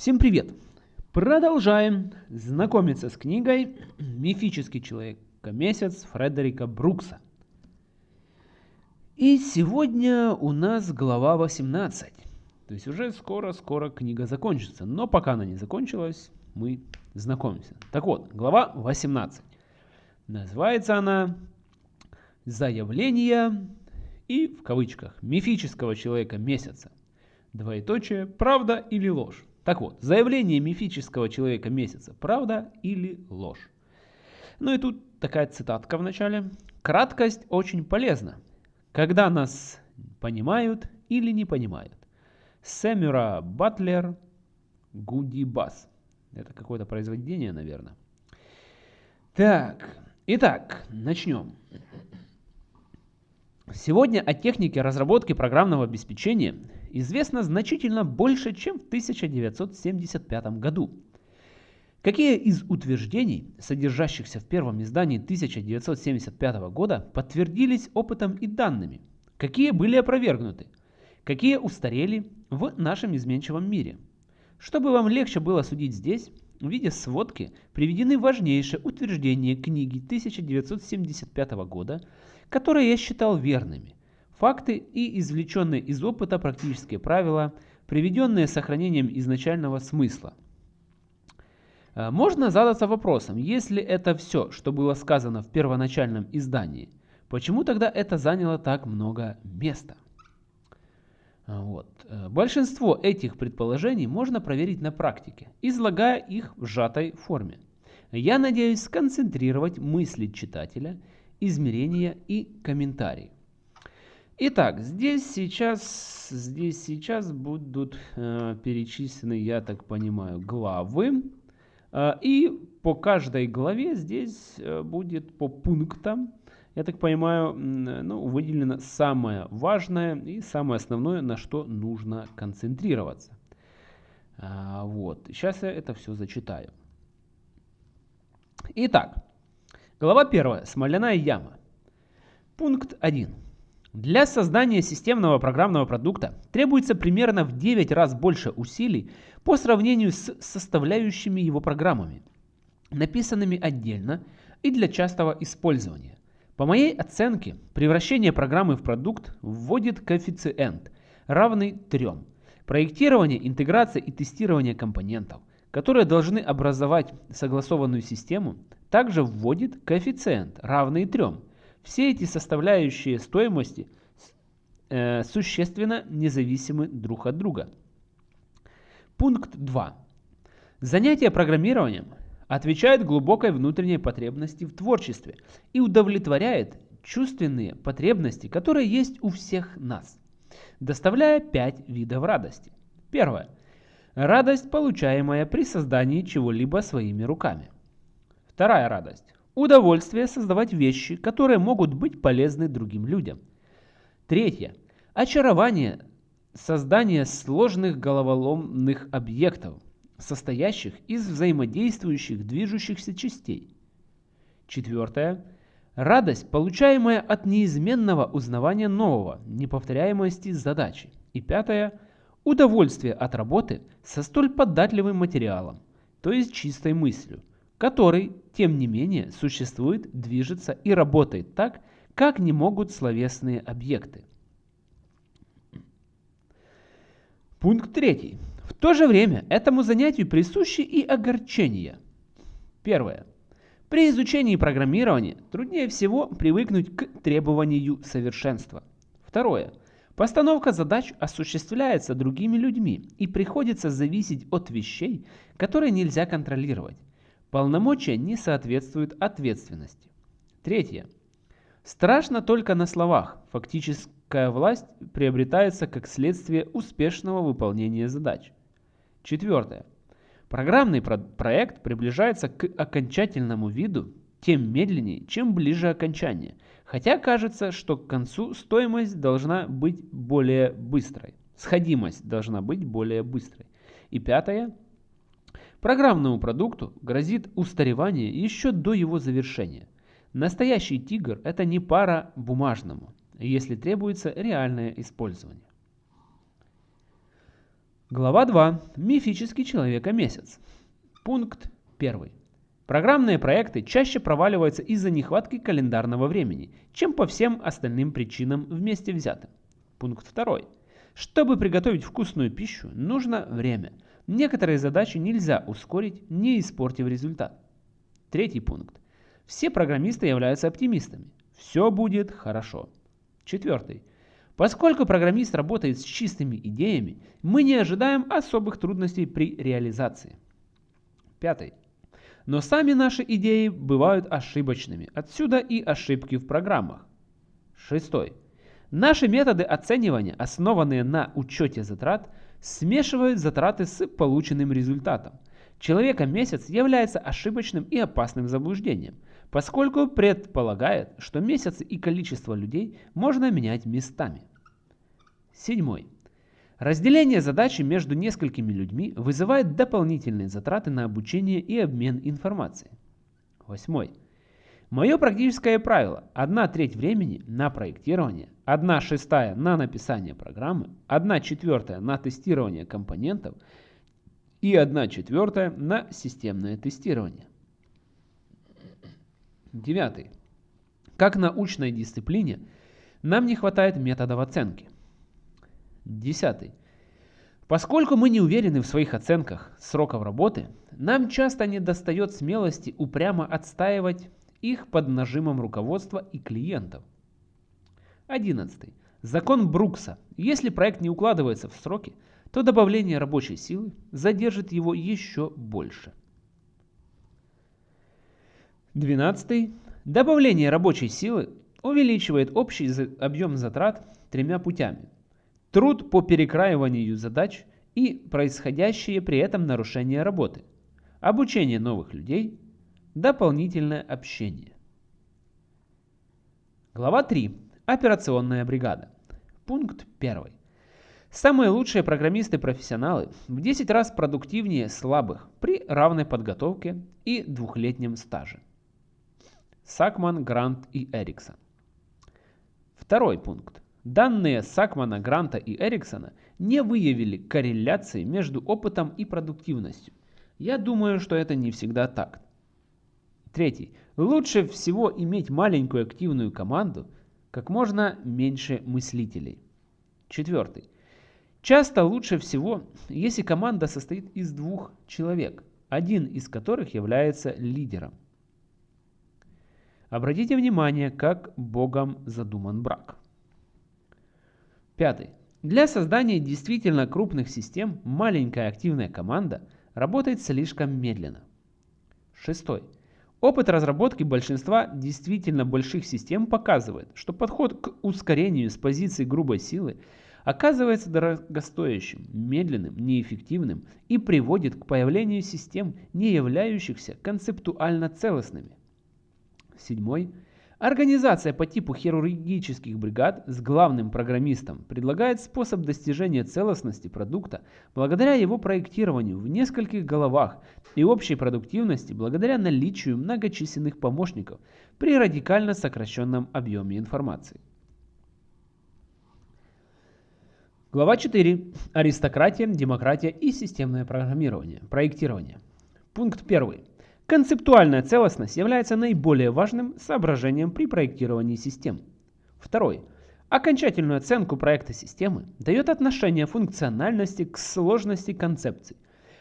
Всем привет! Продолжаем знакомиться с книгой «Мифический человек-месяц» Фредерика Брукса. И сегодня у нас глава 18. То есть уже скоро-скоро книга закончится. Но пока она не закончилась, мы знакомимся. Так вот, глава 18. Называется она «Заявление и, в кавычках, мифического человека месяца. Двоеточие, правда или ложь. Так вот, заявление мифического человека месяца, правда или ложь. Ну и тут такая цитатка в начале. Краткость очень полезна, когда нас понимают или не понимают. Сэмюра Батлер Гуди Бас. Это какое-то произведение, наверное. Так, итак, начнем. Сегодня о технике разработки программного обеспечения известно значительно больше, чем в 1975 году. Какие из утверждений, содержащихся в первом издании 1975 года, подтвердились опытом и данными? Какие были опровергнуты? Какие устарели в нашем изменчивом мире? Чтобы вам легче было судить здесь, в виде сводки приведены важнейшие утверждения книги 1975 года, которые я считал верными. Факты и извлеченные из опыта практические правила, приведенные сохранением изначального смысла. А, можно задаться вопросом, если это все, что было сказано в первоначальном издании, почему тогда это заняло так много места? А, вот. Э, большинство этих предположений можно проверить на практике, излагая их в сжатой форме. Я надеюсь сконцентрировать мысли читателя, измерения и комментарии. Итак, здесь сейчас, здесь сейчас будут э, перечислены, я так понимаю, главы. Э, и по каждой главе здесь э, будет по пунктам я так понимаю, ну, выделено самое важное и самое основное, на что нужно концентрироваться. А, вот, сейчас я это все зачитаю. Итак, глава 1. Смоляная яма. Пункт 1. Для создания системного программного продукта требуется примерно в 9 раз больше усилий по сравнению с составляющими его программами, написанными отдельно и для частого использования. По моей оценке, превращение программы в продукт вводит коэффициент, равный 3. Проектирование, интеграция и тестирование компонентов, которые должны образовать согласованную систему, также вводит коэффициент, равный 3. Все эти составляющие стоимости э, существенно независимы друг от друга. Пункт 2. Занятие программированием отвечает глубокой внутренней потребности в творчестве и удовлетворяет чувственные потребности, которые есть у всех нас, доставляя пять видов радости. Первое. Радость, получаемая при создании чего-либо своими руками. Вторая радость. Удовольствие создавать вещи, которые могут быть полезны другим людям. Третье. Очарование создания сложных головоломных объектов, состоящих из взаимодействующих движущихся частей. Четвертое. Радость, получаемая от неизменного узнавания нового, неповторяемости задачи. И пятое. Удовольствие от работы со столь податливым материалом, то есть чистой мыслью, который, тем не менее, существует, движется и работает так, как не могут словесные объекты. Пункт третий. В то же время этому занятию присущи и огорчения. Первое. При изучении программирования труднее всего привыкнуть к требованию совершенства. Второе. Постановка задач осуществляется другими людьми и приходится зависеть от вещей, которые нельзя контролировать. Полномочия не соответствуют ответственности. Третье. Страшно только на словах. Фактическая власть приобретается как следствие успешного выполнения задач. Четвертое. Программный про проект приближается к окончательному виду тем медленнее, чем ближе окончание, хотя кажется, что к концу стоимость должна быть более быстрой, сходимость должна быть более быстрой. И пятое. Программному продукту грозит устаревание еще до его завершения. Настоящий тигр – это не пара бумажному, если требуется реальное использование. Глава 2. Мифический человека-месяц. Пункт 1. Программные проекты чаще проваливаются из-за нехватки календарного времени, чем по всем остальным причинам вместе взятым. Пункт 2. Чтобы приготовить вкусную пищу, нужно время. Некоторые задачи нельзя ускорить, не испортив результат. Третий пункт. Все программисты являются оптимистами. Все будет хорошо. Четвертый. Поскольку программист работает с чистыми идеями, мы не ожидаем особых трудностей при реализации. Пятый. Но сами наши идеи бывают ошибочными, отсюда и ошибки в программах. Шестой. Наши методы оценивания, основанные на учете затрат, смешивают затраты с полученным результатом. Человека-месяц является ошибочным и опасным заблуждением – поскольку предполагает, что месяцы и количество людей можно менять местами. Седьмой. Разделение задачи между несколькими людьми вызывает дополнительные затраты на обучение и обмен информацией. Восьмой. Мое практическое правило – 1 треть времени на проектирование, 1 шестая на написание программы, 1 четвертая на тестирование компонентов и 1 четвертая на системное тестирование. Девятый. Как научной дисциплине нам не хватает методов оценки. Десятый. Поскольку мы не уверены в своих оценках сроков работы, нам часто не достает смелости упрямо отстаивать их под нажимом руководства и клиентов. Одиннадцатый. Закон Брукса. Если проект не укладывается в сроки, то добавление рабочей силы задержит его еще больше. 12. Добавление рабочей силы увеличивает общий объем затрат тремя путями. Труд по перекраиванию задач и происходящие при этом нарушения работы. Обучение новых людей. Дополнительное общение. Глава 3. Операционная бригада. Пункт 1. Самые лучшие программисты-профессионалы в 10 раз продуктивнее слабых при равной подготовке и двухлетнем стаже. Сакман, Грант и Эриксон. Второй пункт. Данные Сакмана, Гранта и Эриксона не выявили корреляции между опытом и продуктивностью. Я думаю, что это не всегда так. Третий. Лучше всего иметь маленькую активную команду, как можно меньше мыслителей. Четвертый. Часто лучше всего, если команда состоит из двух человек, один из которых является лидером. Обратите внимание, как Богом задуман брак. Пятый. Для создания действительно крупных систем маленькая активная команда работает слишком медленно. Шестой. Опыт разработки большинства действительно больших систем показывает, что подход к ускорению с позиции грубой силы оказывается дорогостоящим, медленным, неэффективным и приводит к появлению систем, не являющихся концептуально целостными. Седьмой. Организация по типу хирургических бригад с главным программистом предлагает способ достижения целостности продукта благодаря его проектированию в нескольких головах и общей продуктивности благодаря наличию многочисленных помощников при радикально сокращенном объеме информации. Глава 4. Аристократия, демократия и системное программирование. Проектирование. Пункт 1. Концептуальная целостность является наиболее важным соображением при проектировании систем. Второй. Окончательную оценку проекта системы дает отношение функциональности к сложности концепций,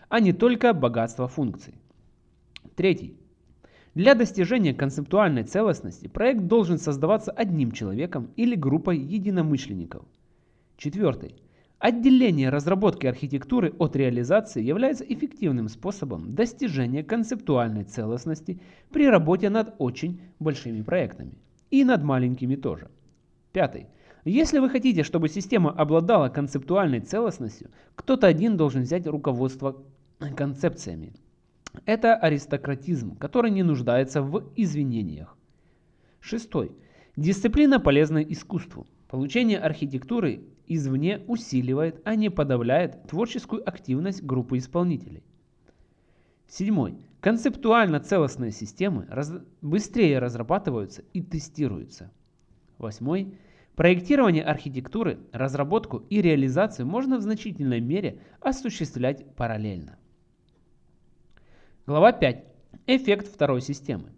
а не только богатство функций. Третий. Для достижения концептуальной целостности проект должен создаваться одним человеком или группой единомышленников. Четвертый. Отделение разработки архитектуры от реализации является эффективным способом достижения концептуальной целостности при работе над очень большими проектами. И над маленькими тоже. Пятый. Если вы хотите, чтобы система обладала концептуальной целостностью, кто-то один должен взять руководство концепциями. Это аристократизм, который не нуждается в извинениях. Шестой. Дисциплина полезна искусству. Получение архитектуры извне усиливает, а не подавляет творческую активность группы исполнителей. Седьмой. Концептуально целостные системы раз... быстрее разрабатываются и тестируются. Восьмой. Проектирование архитектуры, разработку и реализацию можно в значительной мере осуществлять параллельно. Глава 5. Эффект второй системы.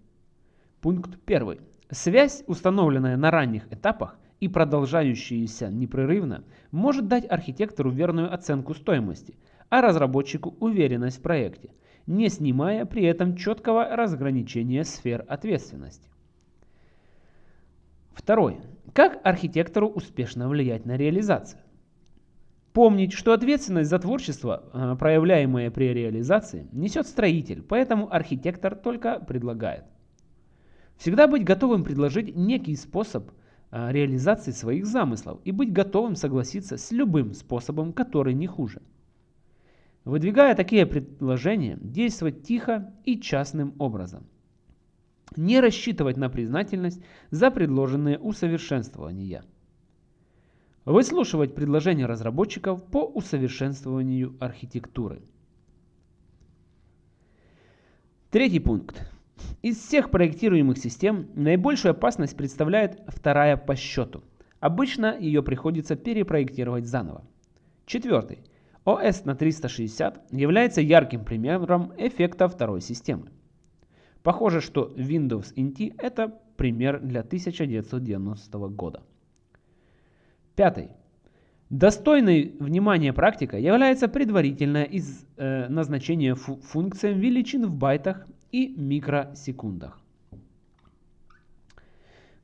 Пункт 1. Связь, установленная на ранних этапах и продолжающаяся непрерывно, может дать архитектору верную оценку стоимости, а разработчику уверенность в проекте, не снимая при этом четкого разграничения сфер ответственности. Второй. Как архитектору успешно влиять на реализацию? Помнить, что ответственность за творчество, э, проявляемое при реализации, несет строитель, поэтому архитектор только предлагает. Всегда быть готовым предложить некий способ реализации своих замыслов и быть готовым согласиться с любым способом, который не хуже. Выдвигая такие предложения, действовать тихо и частным образом – не рассчитывать на признательность за предложенные усовершенствования. Выслушивать предложения разработчиков по усовершенствованию архитектуры. Третий пункт. Из всех проектируемых систем наибольшую опасность представляет вторая по счету. Обычно ее приходится перепроектировать заново. Четвертый. ОС на 360 является ярким примером эффекта второй системы. Похоже, что Windows NT это пример для 1990 года. Пятый. Достойной внимания практика является предварительное из, э, назначение фу функциям величин в байтах и микросекундах.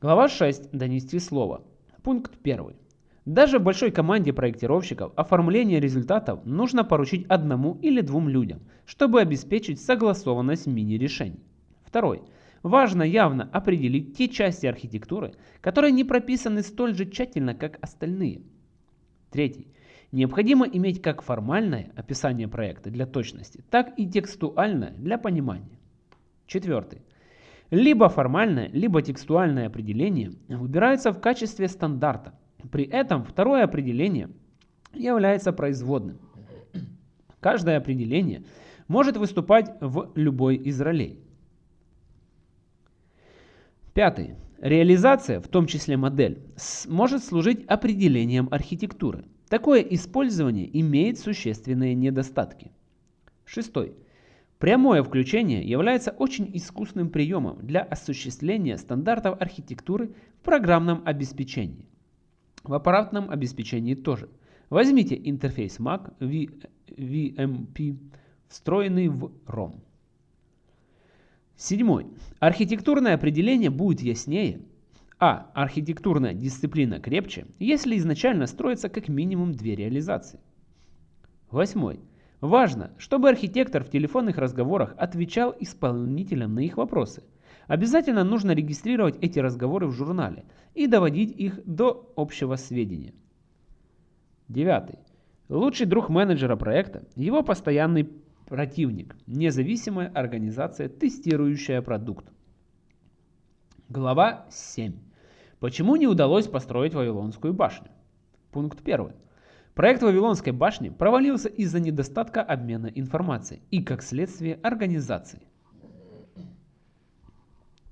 Глава 6. Донести слово. Пункт 1. Даже большой команде проектировщиков оформление результатов нужно поручить одному или двум людям, чтобы обеспечить согласованность мини-решений. Второй. Важно явно определить те части архитектуры, которые не прописаны столь же тщательно, как остальные. Третий. Необходимо иметь как формальное описание проекта для точности, так и текстуальное для понимания. Четвертый. Либо формальное, либо текстуальное определение выбираются в качестве стандарта. При этом второе определение является производным. Каждое определение может выступать в любой из ролей. Пятый. Реализация, в том числе модель, может служить определением архитектуры. Такое использование имеет существенные недостатки. Шестой. Прямое включение является очень искусным приемом для осуществления стандартов архитектуры в программном обеспечении. В аппаратном обеспечении тоже. Возьмите интерфейс Mac VMP, встроенный в ROM. Седьмой. Архитектурное определение будет яснее. А. Архитектурная дисциплина крепче, если изначально строится как минимум две реализации. Восьмой. Важно, чтобы архитектор в телефонных разговорах отвечал исполнителям на их вопросы. Обязательно нужно регистрировать эти разговоры в журнале и доводить их до общего сведения. Девятый. Лучший друг менеджера проекта – его постоянный Противник – независимая организация, тестирующая продукт. Глава 7. Почему не удалось построить Вавилонскую башню? Пункт 1. Проект Вавилонской башни провалился из-за недостатка обмена информацией и, как следствие, организации.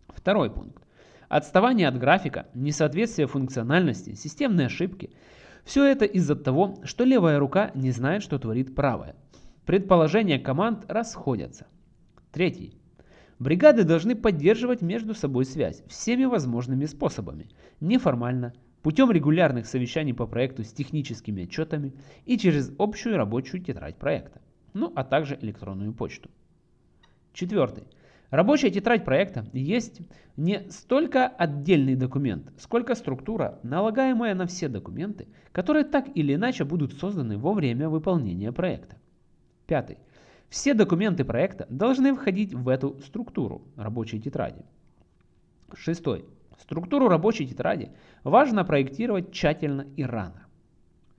Второй пункт. Отставание от графика, несоответствие функциональности, системные ошибки – все это из-за того, что левая рука не знает, что творит правая. Предположения команд расходятся. Третий. Бригады должны поддерживать между собой связь всеми возможными способами. Неформально, путем регулярных совещаний по проекту с техническими отчетами и через общую рабочую тетрадь проекта. Ну а также электронную почту. Четвертый. Рабочая тетрадь проекта есть не столько отдельный документ, сколько структура, налагаемая на все документы, которые так или иначе будут созданы во время выполнения проекта. Пятый. Все документы проекта должны входить в эту структуру рабочей тетради. Шестой. Структуру рабочей тетради важно проектировать тщательно и рано.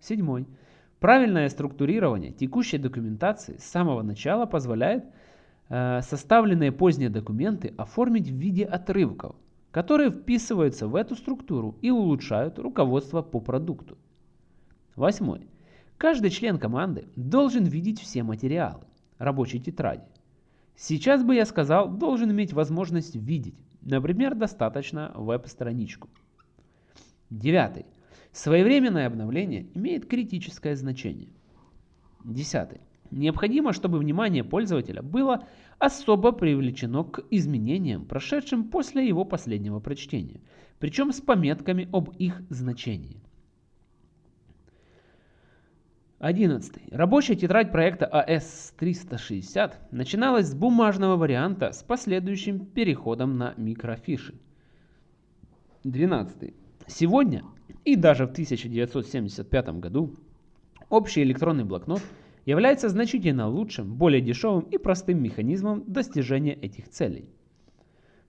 Седьмой. Правильное структурирование текущей документации с самого начала позволяет э, составленные поздние документы оформить в виде отрывков, которые вписываются в эту структуру и улучшают руководство по продукту. Восьмой. Каждый член команды должен видеть все материалы рабочей тетради. Сейчас бы я сказал, должен иметь возможность видеть. Например, достаточно веб-страничку. Девятый. Своевременное обновление имеет критическое значение. Десятый. Необходимо, чтобы внимание пользователя было особо привлечено к изменениям, прошедшим после его последнего прочтения, причем с пометками об их значении. 11. Рабочая тетрадь проекта AS360 начиналась с бумажного варианта с последующим переходом на микрофиши. 12. Сегодня и даже в 1975 году общий электронный блокнот является значительно лучшим, более дешевым и простым механизмом достижения этих целей.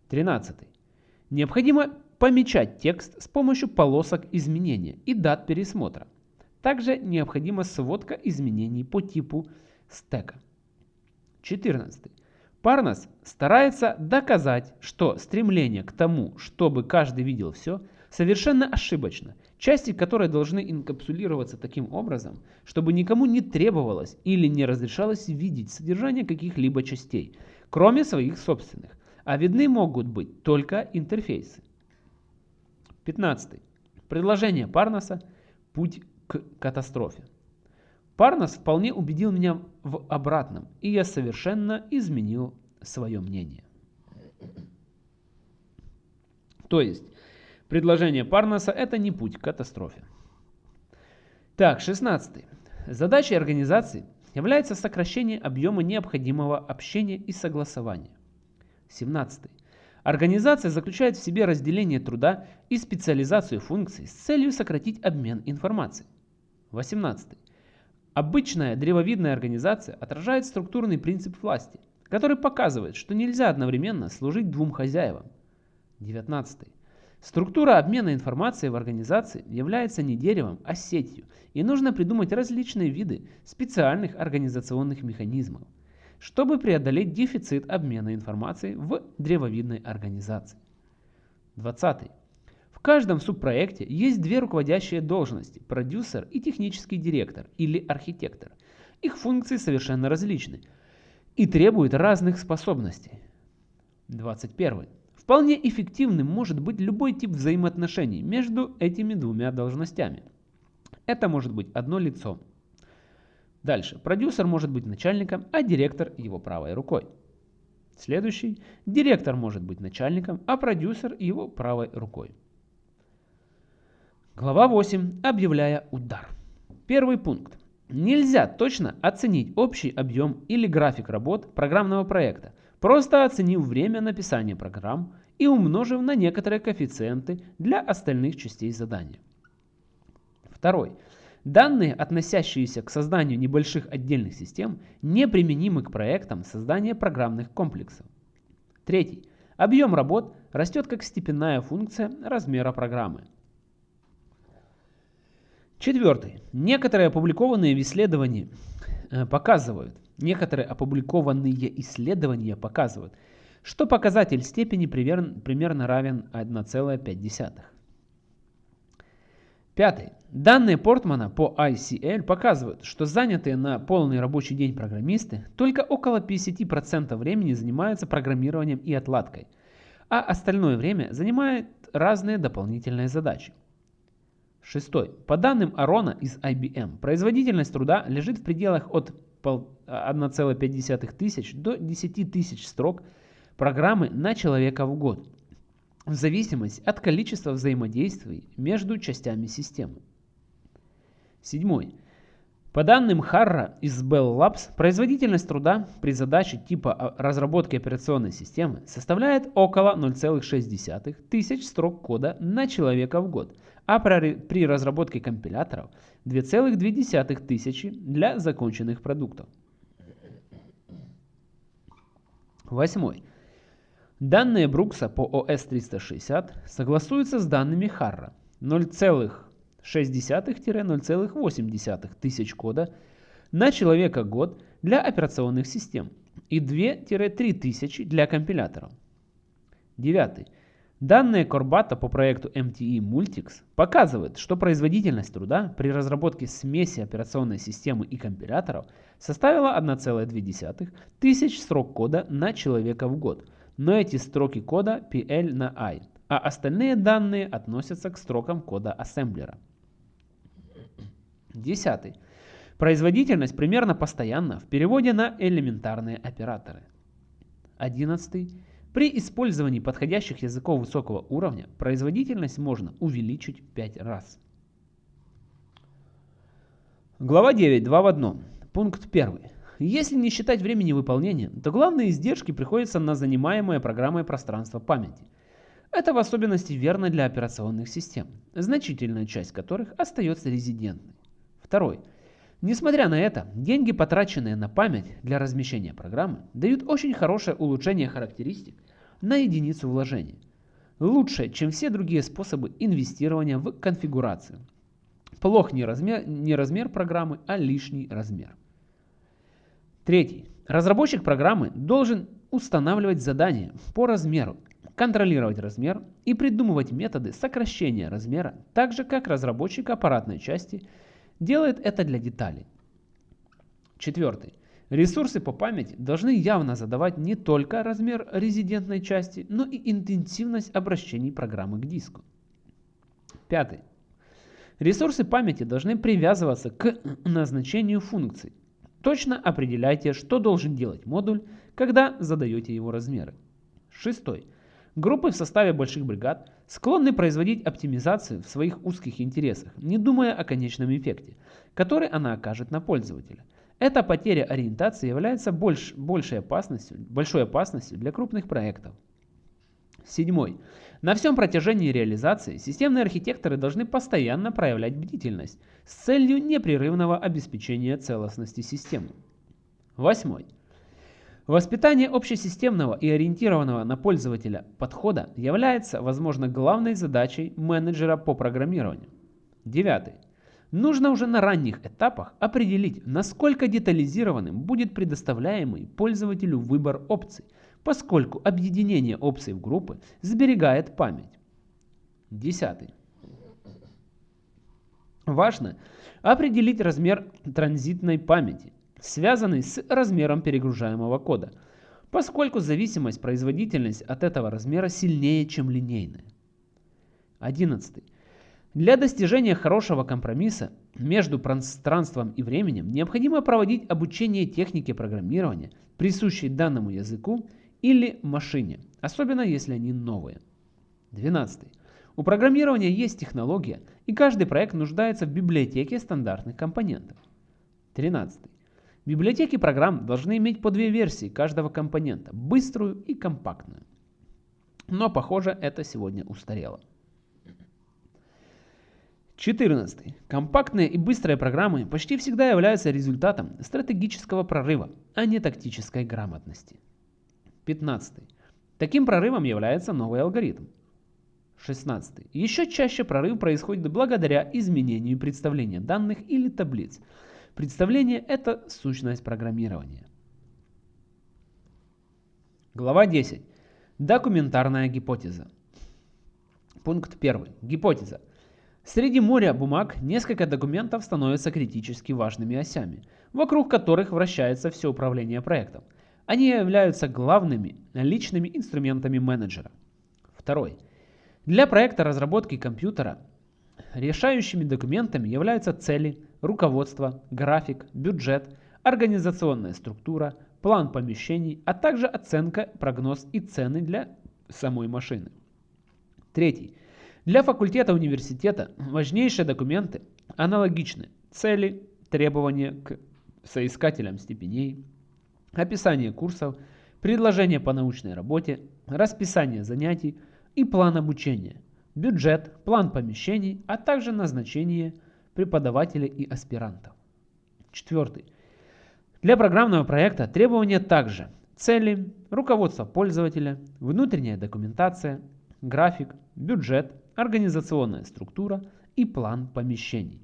13. Необходимо помечать текст с помощью полосок изменения и дат пересмотра. Также необходима сводка изменений по типу стека. 14. Парнас старается доказать, что стремление к тому, чтобы каждый видел все, совершенно ошибочно, части которой должны инкапсулироваться таким образом, чтобы никому не требовалось или не разрешалось видеть содержание каких-либо частей, кроме своих собственных, а видны могут быть только интерфейсы. 15. Предложение Парнаса «Путь к катастрофе». Парнас вполне убедил меня в обратном, и я совершенно изменил свое мнение. То есть, предложение Парнаса – это не путь к катастрофе. Так, 16. Задачей организации является сокращение объема необходимого общения и согласования. 17. Организация заключает в себе разделение труда и специализацию функций с целью сократить обмен информацией. 18. Обычная древовидная организация отражает структурный принцип власти, который показывает, что нельзя одновременно служить двум хозяевам. 19. Структура обмена информацией в организации является не деревом, а сетью, и нужно придумать различные виды специальных организационных механизмов, чтобы преодолеть дефицит обмена информацией в древовидной организации. 20. Каждом субпроекте есть две руководящие должности – продюсер и технический директор или архитектор. Их функции совершенно различны и требуют разных способностей. 21. Вполне эффективным может быть любой тип взаимоотношений между этими двумя должностями. Это может быть одно лицо. Дальше. Продюсер может быть начальником, а директор его правой рукой. Следующий. Директор может быть начальником, а продюсер его правой рукой. Глава 8. Объявляя удар. Первый пункт. Нельзя точно оценить общий объем или график работ программного проекта, просто оценив время написания программ и умножив на некоторые коэффициенты для остальных частей задания. Второй. Данные, относящиеся к созданию небольших отдельных систем, неприменимы к проектам создания программных комплексов. Третий. Объем работ растет как степенная функция размера программы. Четвертый. Некоторые опубликованные исследования э, показывают, некоторые опубликованные исследования показывают, что показатель степени примерно равен 1,5. Пятый. Данные Портмана по ICL показывают, что занятые на полный рабочий день программисты только около 50% времени занимаются программированием и отладкой, а остальное время занимают разные дополнительные задачи. Шестой. По данным Арона из IBM, производительность труда лежит в пределах от 1,5 тысяч до 10 тысяч строк программы на человека в год, в зависимости от количества взаимодействий между частями системы. Седьмой. По данным Харра из Bell Labs, производительность труда при задаче типа разработки операционной системы составляет около 0,6 тысяч строк кода на человека в год, а при разработке компиляторов 2,2 тысячи для законченных продуктов. Восьмой. Данные Брукса по OS 360 согласуются с данными Харра 0,6-0,8 тысяч кода на человека год для операционных систем и 2-3 тысячи для компиляторов. Девятый. Данные Корбата по проекту MTE Multics показывают, что производительность труда при разработке смеси операционной системы и компиляторов составила 1,2 тысяч строк кода на человека в год, но эти строки кода PL на I, а остальные данные относятся к строкам кода ассемблера. Десятый. Производительность примерно постоянна в переводе на элементарные операторы. Одиннадцатый. При использовании подходящих языков высокого уровня производительность можно увеличить 5 раз. Глава 9. 2 в 1. Пункт 1. Если не считать времени выполнения, то главные издержки приходятся на занимаемое программой пространство памяти. Это в особенности верно для операционных систем, значительная часть которых остается резидентной. Второй. Несмотря на это, деньги, потраченные на память для размещения программы, дают очень хорошее улучшение характеристик на единицу вложения. Лучше, чем все другие способы инвестирования в конфигурацию. Плох не размер, не размер программы, а лишний размер. Третий. Разработчик программы должен устанавливать задания по размеру, контролировать размер и придумывать методы сокращения размера, так же как разработчик аппаратной части делает это для деталей. Четвертый. Ресурсы по памяти должны явно задавать не только размер резидентной части, но и интенсивность обращений программы к диску. Пятый. Ресурсы памяти должны привязываться к назначению функций. Точно определяйте, что должен делать модуль, когда задаете его размеры. Шестой. Группы в составе больших бригад склонны производить оптимизацию в своих узких интересах, не думая о конечном эффекте, который она окажет на пользователя – эта потеря ориентации является больш, большей опасностью, большой опасностью для крупных проектов. Седьмой. На всем протяжении реализации системные архитекторы должны постоянно проявлять бдительность с целью непрерывного обеспечения целостности системы. Восьмой. Воспитание общесистемного и ориентированного на пользователя подхода является, возможно, главной задачей менеджера по программированию. Девятый. Нужно уже на ранних этапах определить, насколько детализированным будет предоставляемый пользователю выбор опций, поскольку объединение опций в группы сберегает память. Десятый. Важно определить размер транзитной памяти, связанный с размером перегружаемого кода, поскольку зависимость производительности от этого размера сильнее, чем линейная. Одиннадцатый. Для достижения хорошего компромисса между пространством и временем необходимо проводить обучение технике программирования, присущей данному языку или машине, особенно если они новые. 12. У программирования есть технология, и каждый проект нуждается в библиотеке стандартных компонентов. 13. Библиотеки программ должны иметь по две версии каждого компонента, быструю и компактную. Но похоже это сегодня устарело. 14. Компактные и быстрые программы почти всегда являются результатом стратегического прорыва, а не тактической грамотности. 15. Таким прорывом является новый алгоритм. 16. Еще чаще прорыв происходит благодаря изменению представления данных или таблиц. Представление – это сущность программирования. Глава 10. Документарная гипотеза. Пункт 1. Гипотеза. Среди моря бумаг несколько документов становятся критически важными осями, вокруг которых вращается все управление проектом. Они являются главными личными инструментами менеджера. Второй. Для проекта разработки компьютера решающими документами являются цели, руководство, график, бюджет, организационная структура, план помещений, а также оценка, прогноз и цены для самой машины. Третий. Для факультета университета важнейшие документы аналогичны. Цели, требования к соискателям степеней, описание курсов, предложение по научной работе, расписание занятий и план обучения, бюджет, план помещений, а также назначение преподавателей и аспирантов. Четвертый. Для программного проекта требования также цели, руководство пользователя, внутренняя документация, график, бюджет, организационная структура и план помещений.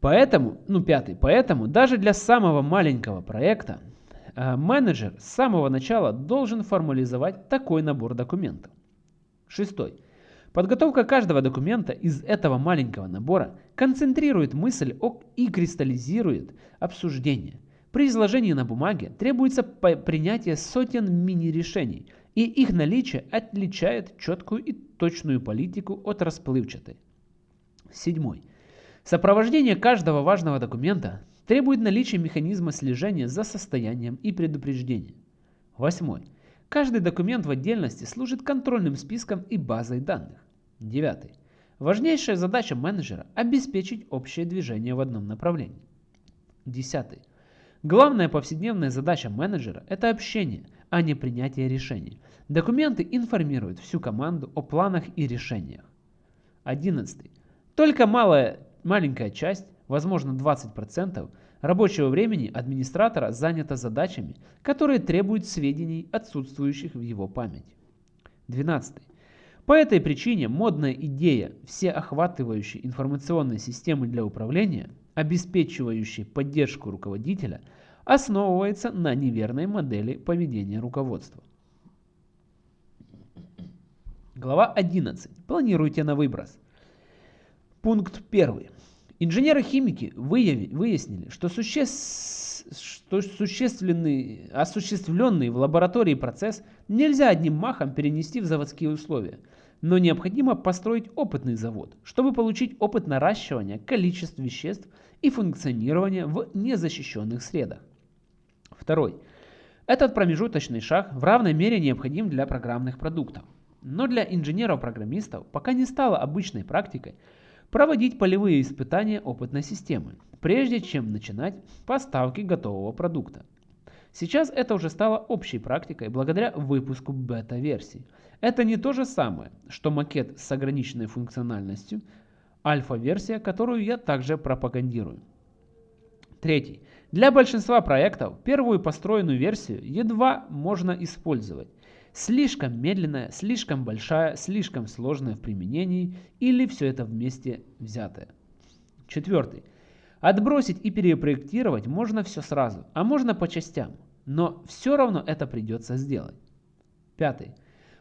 Поэтому, ну пятый, поэтому даже для самого маленького проекта э, менеджер с самого начала должен формализовать такой набор документов. Шестой. Подготовка каждого документа из этого маленького набора концентрирует мысль и кристаллизирует обсуждение. При изложении на бумаге требуется принятие сотен мини-решений – и их наличие отличает четкую и точную политику от расплывчатой. Седьмой. Сопровождение каждого важного документа требует наличия механизма слежения за состоянием и предупреждения. Восьмой. Каждый документ в отдельности служит контрольным списком и базой данных. Девятый. Важнейшая задача менеджера – обеспечить общее движение в одном направлении. Десятый. Главная повседневная задача менеджера – это общение, а не принятие решений. Документы информируют всю команду о планах и решениях. Одиннадцатый. Только малая, маленькая часть, возможно 20%, рабочего времени администратора занята задачами, которые требуют сведений, отсутствующих в его памяти. 12. По этой причине модная идея всеохватывающей информационной системы для управления, обеспечивающей поддержку руководителя, основывается на неверной модели поведения руководства. Глава 11. Планируйте на выброс. Пункт 1. Инженеры-химики выяснили, что, суще... что существенный, осуществленный в лаборатории процесс нельзя одним махом перенести в заводские условия, но необходимо построить опытный завод, чтобы получить опыт наращивания количеств веществ и функционирования в незащищенных средах. Второй. Этот промежуточный шаг в равной мере необходим для программных продуктов. Но для инженеров-программистов пока не стало обычной практикой проводить полевые испытания опытной системы, прежде чем начинать поставки готового продукта. Сейчас это уже стало общей практикой благодаря выпуску бета-версий. Это не то же самое, что макет с ограниченной функциональностью, альфа-версия, которую я также пропагандирую. Третий. Для большинства проектов первую построенную версию едва можно использовать. Слишком медленная, слишком большая, слишком сложная в применении или все это вместе взятое. Четвертый. Отбросить и перепроектировать можно все сразу, а можно по частям, но все равно это придется сделать. Пятый.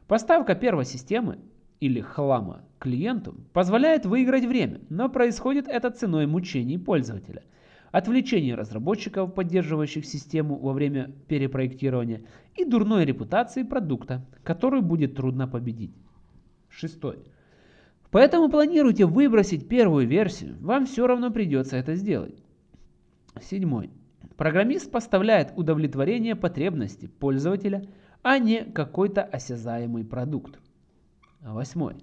Поставка первой системы или хлама клиенту позволяет выиграть время, но происходит это ценой мучений пользователя – отвлечение разработчиков, поддерживающих систему во время перепроектирования, и дурной репутации продукта, которую будет трудно победить. Шестой. Поэтому планируйте выбросить первую версию, вам все равно придется это сделать. Седьмой. Программист поставляет удовлетворение потребности пользователя, а не какой-то осязаемый продукт. Восьмой.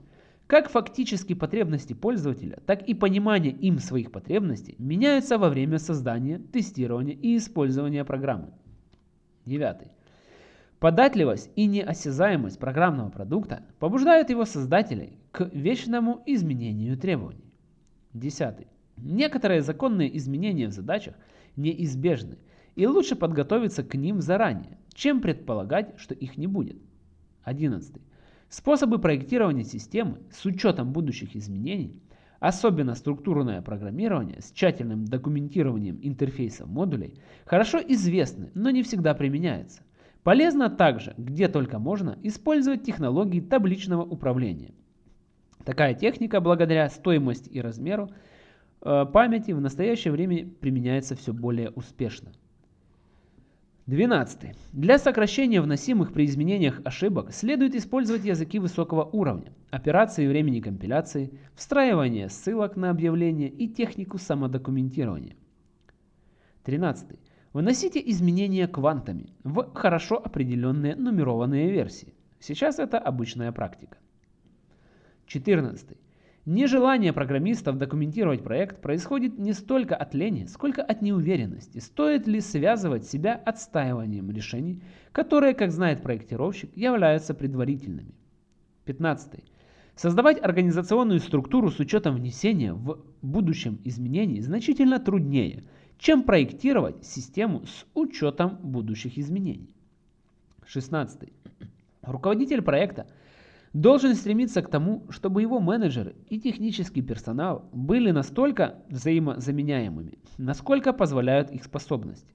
Как фактически потребности пользователя, так и понимание им своих потребностей меняются во время создания, тестирования и использования программы. Девятый. Податливость и неосязаемость программного продукта побуждают его создателей к вечному изменению требований. Десятый. Некоторые законные изменения в задачах неизбежны, и лучше подготовиться к ним заранее, чем предполагать, что их не будет. Одиннадцатый. Способы проектирования системы с учетом будущих изменений, особенно структурное программирование с тщательным документированием интерфейсов модулей, хорошо известны, но не всегда применяются. Полезно также, где только можно, использовать технологии табличного управления. Такая техника, благодаря стоимости и размеру э, памяти, в настоящее время применяется все более успешно. 12. Для сокращения вносимых при изменениях ошибок следует использовать языки высокого уровня, операции времени компиляции, встраивание ссылок на объявления и технику самодокументирования. 13. Выносите изменения квантами в хорошо определенные нумерованные версии. Сейчас это обычная практика. 14. Нежелание программистов документировать проект происходит не столько от лени, сколько от неуверенности, стоит ли связывать себя отстаиванием решений, которые, как знает проектировщик, являются предварительными. 15. Создавать организационную структуру с учетом внесения в будущем изменений значительно труднее, чем проектировать систему с учетом будущих изменений. 16. Руководитель проекта – должен стремиться к тому, чтобы его менеджеры и технический персонал были настолько взаимозаменяемыми, насколько позволяют их способности.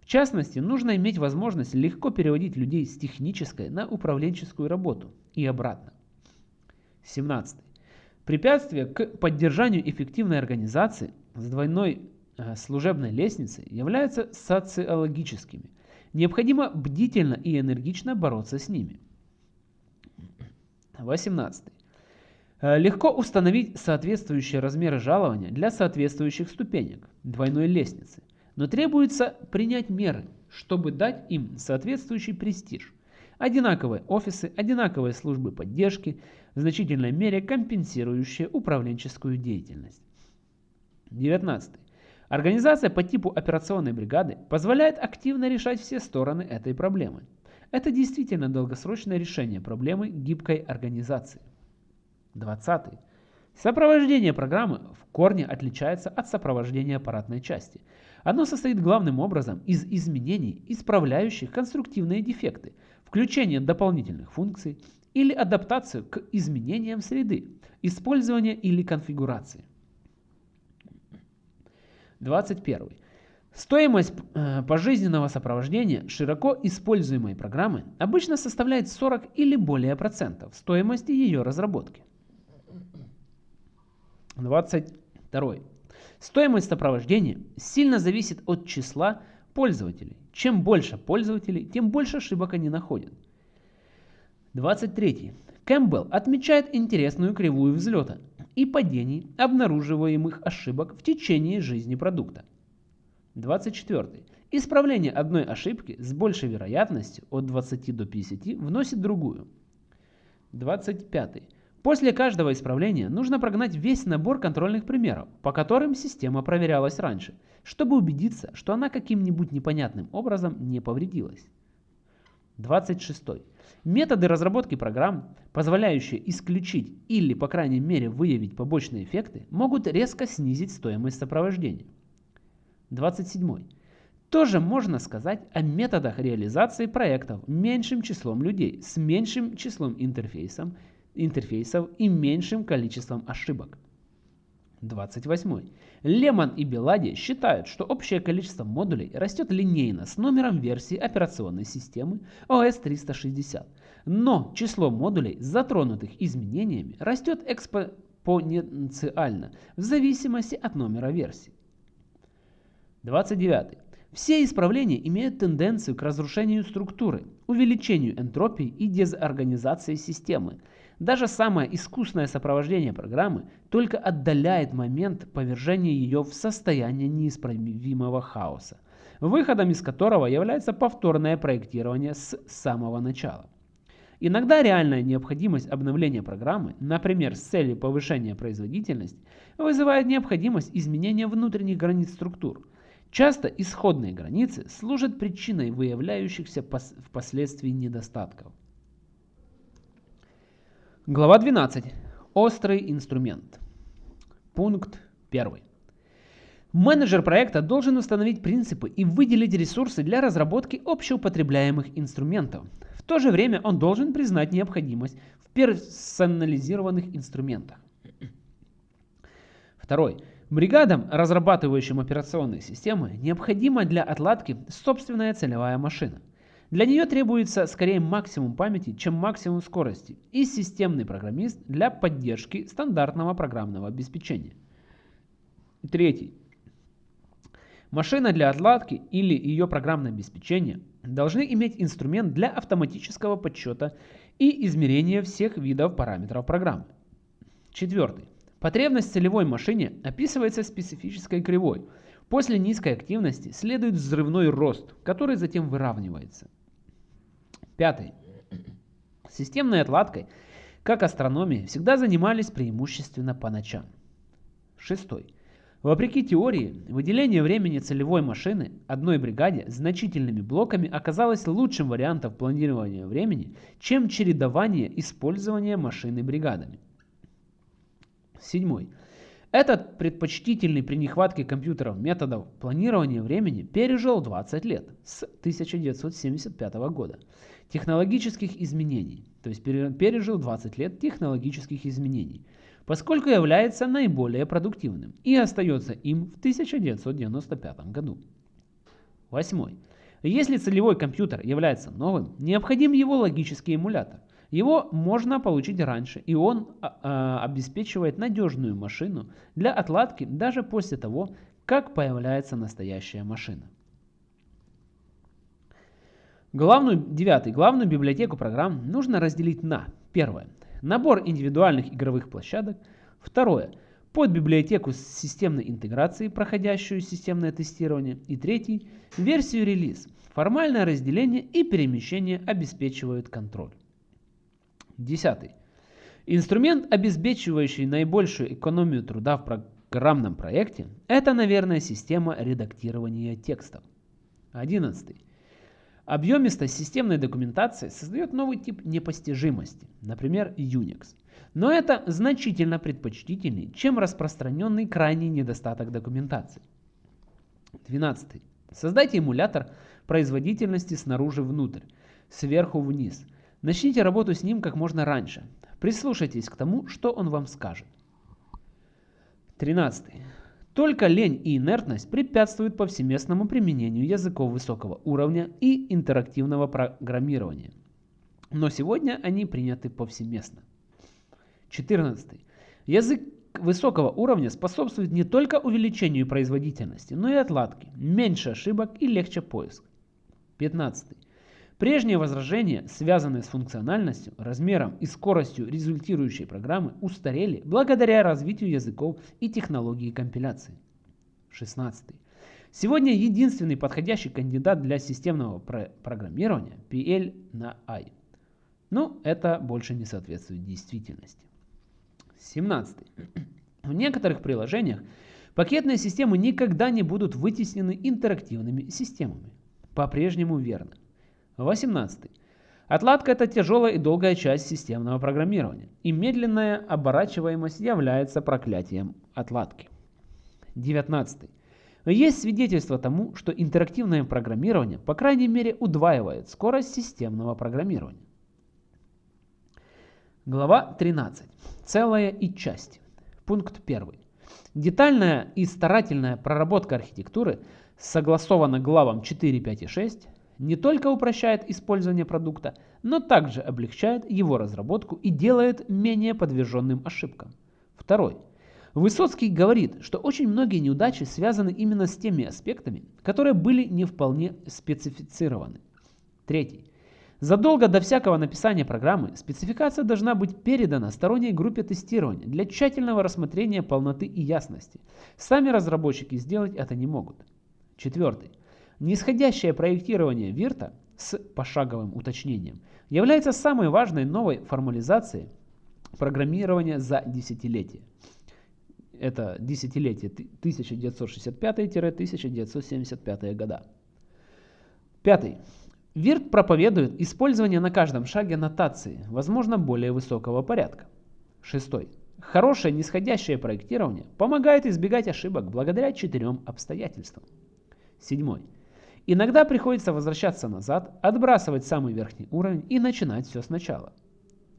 В частности, нужно иметь возможность легко переводить людей с технической на управленческую работу и обратно. 17. Препятствия к поддержанию эффективной организации с двойной служебной лестницей являются социологическими. Необходимо бдительно и энергично бороться с ними. 18. Э, легко установить соответствующие размеры жалования для соответствующих ступенек двойной лестницы, но требуется принять меры, чтобы дать им соответствующий престиж. Одинаковые офисы, одинаковые службы поддержки, в значительной мере компенсирующие управленческую деятельность. 19. Организация по типу операционной бригады позволяет активно решать все стороны этой проблемы. Это действительно долгосрочное решение проблемы гибкой организации. 20. Сопровождение программы в корне отличается от сопровождения аппаратной части. Оно состоит главным образом из изменений, исправляющих конструктивные дефекты, включения дополнительных функций или адаптацию к изменениям среды, использования или конфигурации. 21. Стоимость э, пожизненного сопровождения широко используемой программы обычно составляет 40 или более процентов стоимости ее разработки. 22. Стоимость сопровождения сильно зависит от числа пользователей. Чем больше пользователей, тем больше ошибок они находят. 23. Кэмпбелл отмечает интересную кривую взлета и падений обнаруживаемых ошибок в течение жизни продукта. 24. Исправление одной ошибки с большей вероятностью от 20 до 50 вносит другую. 25. После каждого исправления нужно прогнать весь набор контрольных примеров, по которым система проверялась раньше, чтобы убедиться, что она каким-нибудь непонятным образом не повредилась. 26. Методы разработки программ, позволяющие исключить или, по крайней мере, выявить побочные эффекты, могут резко снизить стоимость сопровождения. 27. Тоже можно сказать о методах реализации проектов меньшим числом людей с меньшим числом интерфейсов интерфейсов и меньшим количеством ошибок. 28. Лемон и Белади считают, что общее количество модулей растет линейно с номером версии операционной системы OS 360, но число модулей, затронутых изменениями, растет экспоненциально в зависимости от номера версии. 29. Все исправления имеют тенденцию к разрушению структуры, увеличению энтропии и дезорганизации системы, даже самое искусное сопровождение программы только отдаляет момент повержения ее в состояние неисправимого хаоса, выходом из которого является повторное проектирование с самого начала. Иногда реальная необходимость обновления программы, например, с целью повышения производительности, вызывает необходимость изменения внутренних границ структур. Часто исходные границы служат причиной выявляющихся впоследствии недостатков. Глава 12. Острый инструмент. Пункт 1. Менеджер проекта должен установить принципы и выделить ресурсы для разработки общеупотребляемых инструментов. В то же время он должен признать необходимость в персонализированных инструментах. Второй. Бригадам, разрабатывающим операционные системы, необходима для отладки собственная целевая машина – для нее требуется скорее максимум памяти, чем максимум скорости и системный программист для поддержки стандартного программного обеспечения. Третий. Машина для отладки или ее программное обеспечение должны иметь инструмент для автоматического подсчета и измерения всех видов параметров программы. Четвертый. Потребность целевой машине описывается специфической кривой. После низкой активности следует взрывной рост, который затем выравнивается. Пятый. Системной отладкой, как астрономией, всегда занимались преимущественно по ночам. Шестой. Вопреки теории, выделение времени целевой машины одной бригаде значительными блоками оказалось лучшим вариантом планирования времени, чем чередование использования машины бригадами. Седьмой. Этот предпочтительный при нехватке компьютеров методов планирования времени пережил 20 лет с 1975 года технологических изменений, то есть пережил 20 лет технологических изменений, поскольку является наиболее продуктивным и остается им в 1995 году. Восьмой. Если целевой компьютер является новым, необходим его логический эмулятор. Его можно получить раньше, и он а, обеспечивает надежную машину для отладки даже после того, как появляется настоящая машина. Главную, девятый. Главную библиотеку программ нужно разделить на. Первое. Набор индивидуальных игровых площадок. Второе. Под библиотеку с системной интеграцией, проходящую системное тестирование. И третий. Версию релиз. Формальное разделение и перемещение обеспечивают контроль. Десятый. Инструмент, обеспечивающий наибольшую экономию труда в программном проекте, это, наверное, система редактирования текстов. 11. Объемистость системной документации создает новый тип непостижимости, например, Unix. Но это значительно предпочтительнее, чем распространенный крайний недостаток документации. 12. Создайте эмулятор производительности снаружи внутрь, сверху вниз. Начните работу с ним как можно раньше. Прислушайтесь к тому, что он вам скажет. 13. Только лень и инертность препятствуют повсеместному применению языков высокого уровня и интерактивного программирования. Но сегодня они приняты повсеместно. 14. Язык высокого уровня способствует не только увеличению производительности, но и отладке, меньше ошибок и легче поиск. 15. Прежние возражения, связанные с функциональностью, размером и скоростью результирующей программы, устарели благодаря развитию языков и технологии компиляции. 16. Сегодня единственный подходящий кандидат для системного про программирования PL на I. Но это больше не соответствует действительности. 17. В некоторых приложениях пакетные системы никогда не будут вытеснены интерактивными системами. По-прежнему верно. 18. Отладка – это тяжелая и долгая часть системного программирования, и медленная оборачиваемость является проклятием отладки. 19. Есть свидетельство тому, что интерактивное программирование, по крайней мере, удваивает скорость системного программирования. Глава 13. Целое и части. Пункт 1. Детальная и старательная проработка архитектуры согласована главам 4, 5 и 6 не только упрощает использование продукта, но также облегчает его разработку и делает менее подверженным ошибкам. Второй. Высоцкий говорит, что очень многие неудачи связаны именно с теми аспектами, которые были не вполне специфицированы. Третий. Задолго до всякого написания программы спецификация должна быть передана сторонней группе тестирования для тщательного рассмотрения полноты и ясности. Сами разработчики сделать это не могут. Четвертый. Нисходящее проектирование Вирта с пошаговым уточнением является самой важной новой формализацией программирования за десятилетие. Это десятилетие 1965-1975 года. Пятый. Вирт проповедует использование на каждом шаге нотации, возможно более высокого порядка. Шестой. Хорошее нисходящее проектирование помогает избегать ошибок благодаря четырем обстоятельствам. Седьмой. Иногда приходится возвращаться назад, отбрасывать самый верхний уровень и начинать все сначала.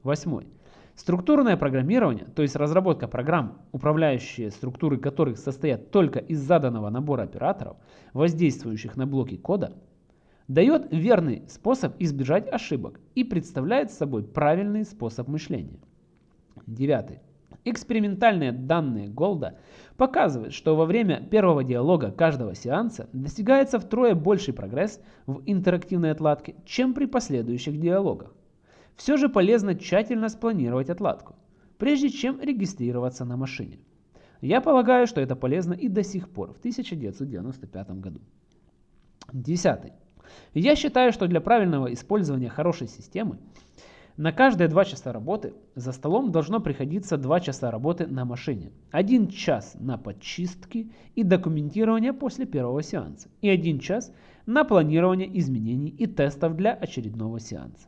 Восьмой. Структурное программирование, то есть разработка программ, управляющие структуры которых состоят только из заданного набора операторов, воздействующих на блоки кода, дает верный способ избежать ошибок и представляет собой правильный способ мышления. Девятый. Экспериментальные данные Голда показывают, что во время первого диалога каждого сеанса достигается втрое больший прогресс в интерактивной отладке, чем при последующих диалогах. Все же полезно тщательно спланировать отладку, прежде чем регистрироваться на машине. Я полагаю, что это полезно и до сих пор, в 1995 году. Десятый. Я считаю, что для правильного использования хорошей системы на каждые 2 часа работы за столом должно приходиться 2 часа работы на машине, 1 час на подчистки и документирование после первого сеанса и 1 час на планирование изменений и тестов для очередного сеанса.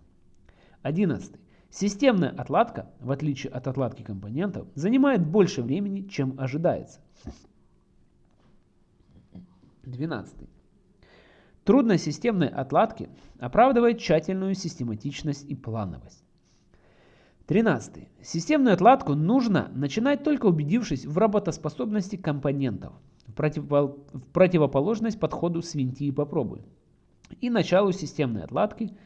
11. Системная отладка, в отличие от отладки компонентов, занимает больше времени, чем ожидается. 12. Трудность системной отладки оправдывает тщательную систематичность и плановость. 13. Системную отладку нужно начинать только убедившись в работоспособности компонентов, в, противоположность подходу свинти и попробуй, и началу системной отладки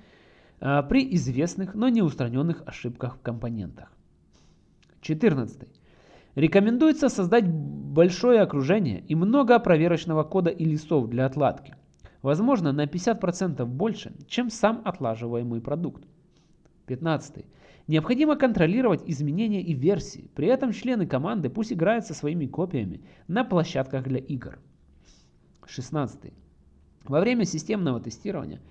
а, при известных, но не устраненных ошибках в компонентах. 14. Рекомендуется создать большое окружение и много проверочного кода и листов для отладки возможно на 50% больше, чем сам отлаживаемый продукт. 15. Необходимо контролировать изменения и версии, при этом члены команды пусть играют со своими копиями на площадках для игр. 16. Во время системного тестирования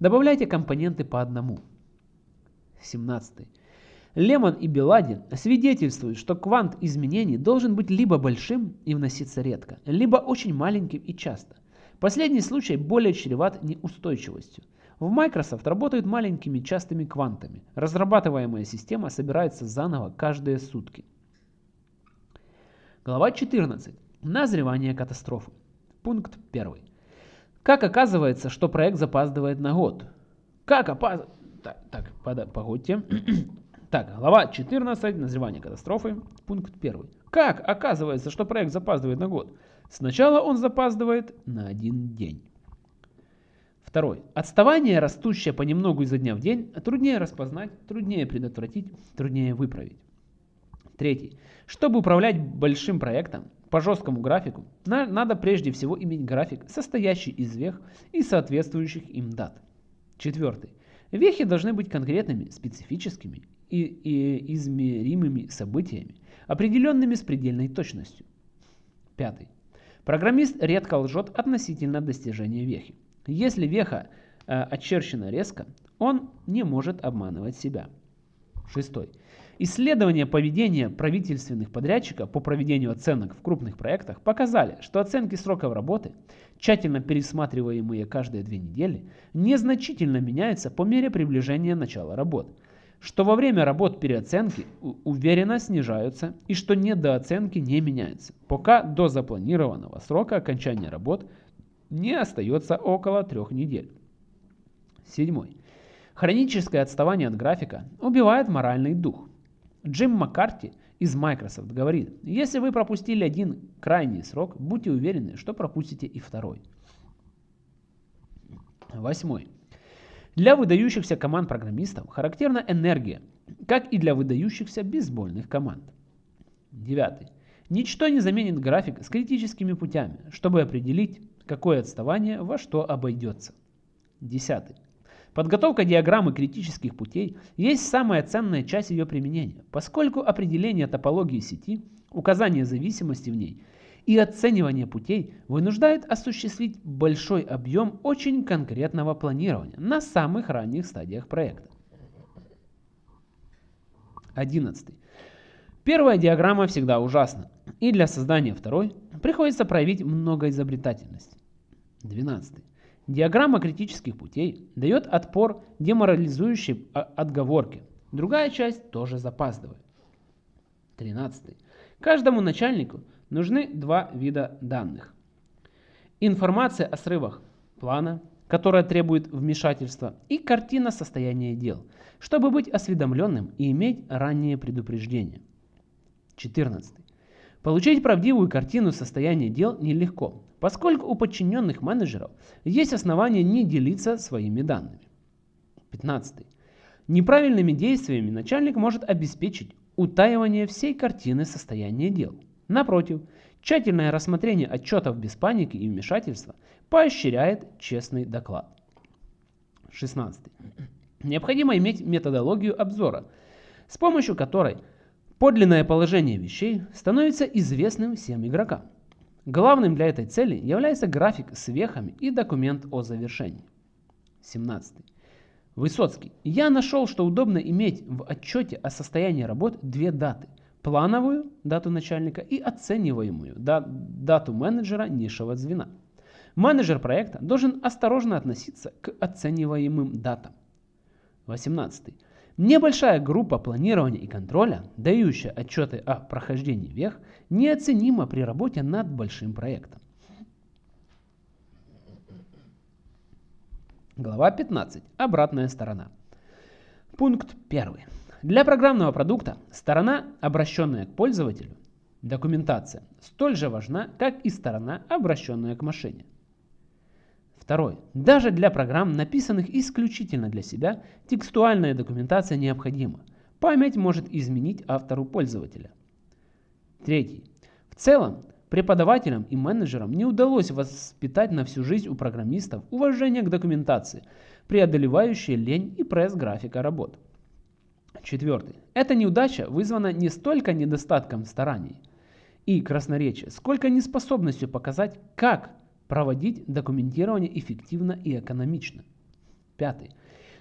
добавляйте компоненты по одному. 17. Лемон и Беладин свидетельствуют, что квант изменений должен быть либо большим и вноситься редко, либо очень маленьким и часто. Последний случай более чреват неустойчивостью. В Microsoft работают маленькими частыми квантами. Разрабатываемая система собирается заново каждые сутки. Глава 14. Назревание катастрофы. Пункт 1. Как оказывается, что проект запаздывает на год? Как опаздывает... Так, так под... погодьте. так, глава 14. Назревание катастрофы. Пункт 1. Как оказывается, что проект запаздывает на год? Сначала он запаздывает на один день. Второй. Отставание, растущее понемногу изо дня в день, труднее распознать, труднее предотвратить, труднее выправить. Третий. Чтобы управлять большим проектом по жесткому графику, на, надо прежде всего иметь график, состоящий из вех и соответствующих им дат. Четвертый. Вехи должны быть конкретными, специфическими и, и измеримыми событиями, определенными с предельной точностью. Пятый. Программист редко лжет относительно достижения вехи. Если веха э, очерчена резко, он не может обманывать себя. Шестой. Исследования поведения правительственных подрядчиков по проведению оценок в крупных проектах показали, что оценки сроков работы, тщательно пересматриваемые каждые две недели, незначительно меняются по мере приближения начала работ, что во время работ переоценки уверенно снижаются и что недооценки не меняются, пока до запланированного срока окончания работ не остается около трех недель. Седьмой. Хроническое отставание от графика убивает моральный дух. Джим Маккарти из Microsoft говорит, если вы пропустили один крайний срок, будьте уверены, что пропустите и второй. Восьмой. Для выдающихся команд программистов характерна энергия, как и для выдающихся бейсбольных команд. Девятый. Ничто не заменит график с критическими путями, чтобы определить, какое отставание во что обойдется. Десятый. Подготовка диаграммы критических путей есть самая ценная часть ее применения, поскольку определение топологии сети, указание зависимости в ней и оценивание путей вынуждает осуществить большой объем очень конкретного планирования на самых ранних стадиях проекта. 11. Первая диаграмма всегда ужасна, и для создания второй приходится проявить много изобретательности. 12. Диаграмма критических путей дает отпор деморализующей отговорке. Другая часть тоже запаздывает. 13. Каждому начальнику нужны два вида данных. Информация о срывах плана, которая требует вмешательства, и картина состояния дел, чтобы быть осведомленным и иметь раннее предупреждение. 14. Получить правдивую картину состояния дел нелегко, поскольку у подчиненных менеджеров есть основания не делиться своими данными. 15. Неправильными действиями начальник может обеспечить утаивание всей картины состояния дел. Напротив, тщательное рассмотрение отчетов без паники и вмешательства поощряет честный доклад. 16. Необходимо иметь методологию обзора, с помощью которой Подлинное положение вещей становится известным всем игрокам. Главным для этой цели является график с вехами и документ о завершении. 17. Высоцкий. Я нашел, что удобно иметь в отчете о состоянии работ две даты. Плановую дату начальника и оцениваемую дату менеджера низшего звена. Менеджер проекта должен осторожно относиться к оцениваемым датам. 18. Небольшая группа планирования и контроля, дающая отчеты о прохождении вех, неоценима при работе над большим проектом. Глава 15. Обратная сторона. Пункт 1. Для программного продукта сторона, обращенная к пользователю, документация, столь же важна, как и сторона, обращенная к машине. Второй. Даже для программ, написанных исключительно для себя, текстуальная документация необходима. Память может изменить автору пользователя. Третий. В целом, преподавателям и менеджерам не удалось воспитать на всю жизнь у программистов уважение к документации, преодолевающее лень и пресс графика работ. Четвертый. Эта неудача вызвана не столько недостатком стараний и красноречия, сколько неспособностью показать, как проводить документирование эффективно и экономично. Пятый.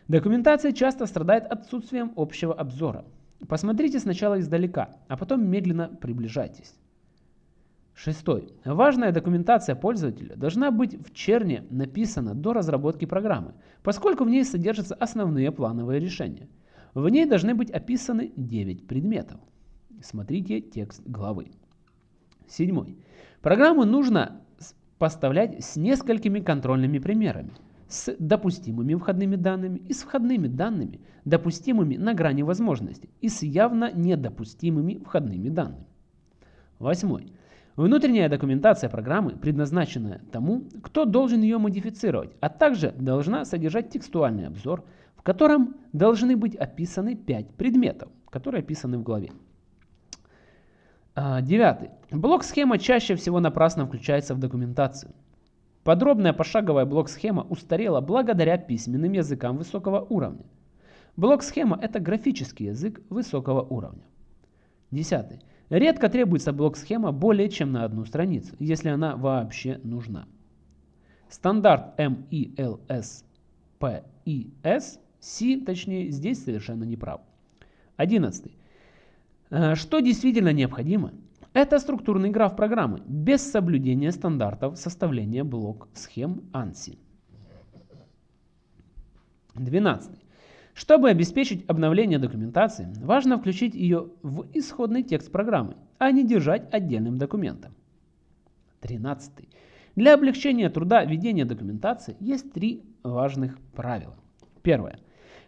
Документация часто страдает отсутствием общего обзора. Посмотрите сначала издалека, а потом медленно приближайтесь. Шестой. Важная документация пользователя должна быть в черне написана до разработки программы, поскольку в ней содержатся основные плановые решения. В ней должны быть описаны 9 предметов. Смотрите текст главы. Седьмой. Программу нужно поставлять с несколькими контрольными примерами, с допустимыми входными данными и с входными данными, допустимыми на грани возможностей, и с явно недопустимыми входными данными. Восьмой. Внутренняя документация программы предназначена тому, кто должен ее модифицировать, а также должна содержать текстуальный обзор, в котором должны быть описаны 5 предметов, которые описаны в главе. А, девятый. Блок-схема чаще всего напрасно включается в документацию. Подробная пошаговая блок-схема устарела благодаря письменным языкам высокого уровня. Блок-схема – это графический язык высокого уровня. Десятый. Редко требуется блок-схема более чем на одну страницу, если она вообще нужна. Стандарт MILS PIS, C, точнее, здесь совершенно не прав. 11. Э, что действительно необходимо? Это структурный граф программы без соблюдения стандартов составления блок-схем ANSI. 12. Чтобы обеспечить обновление документации, важно включить ее в исходный текст программы, а не держать отдельным документом. 13. Для облегчения труда ведения документации есть три важных правила. Первое.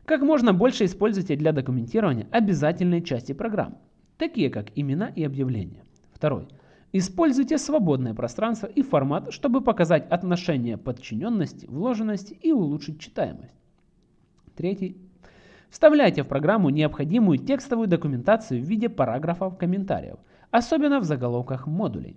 Как можно больше используйте для документирования обязательные части программы, такие как имена и объявления. Второй. Используйте свободное пространство и формат, чтобы показать отношение подчиненности, вложенности и улучшить читаемость. Третий. Вставляйте в программу необходимую текстовую документацию в виде параграфов комментариев, особенно в заголовках модулей.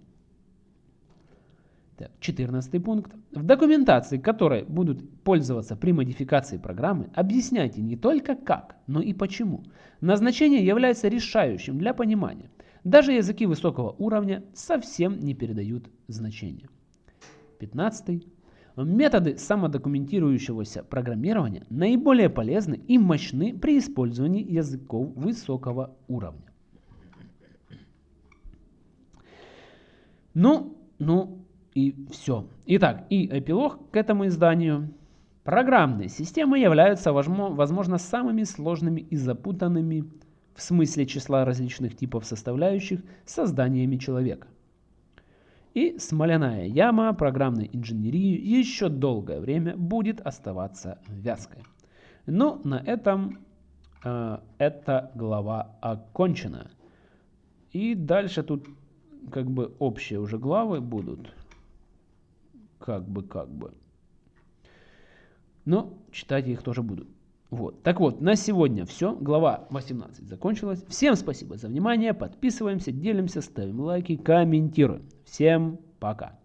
Так, 14 пункт. В документации, которой будут пользоваться при модификации программы, объясняйте не только как, но и почему. Назначение является решающим для понимания. Даже языки высокого уровня совсем не передают значения. 15. Методы самодокументирующегося программирования наиболее полезны и мощны при использовании языков высокого уровня. Ну, ну и все. Итак, и эпилог к этому изданию. Программные системы являются, возможно, самыми сложными и запутанными в смысле числа различных типов составляющих созданиями человека. И смоляная яма программной инженерии еще долгое время будет оставаться вязкой. Но на этом э, эта глава окончена. И дальше тут как бы общие уже главы будут. Как бы, как бы. Но читать я их тоже буду. Вот. Так вот, на сегодня все. Глава 18 закончилась. Всем спасибо за внимание. Подписываемся, делимся, ставим лайки, комментируем. Всем пока.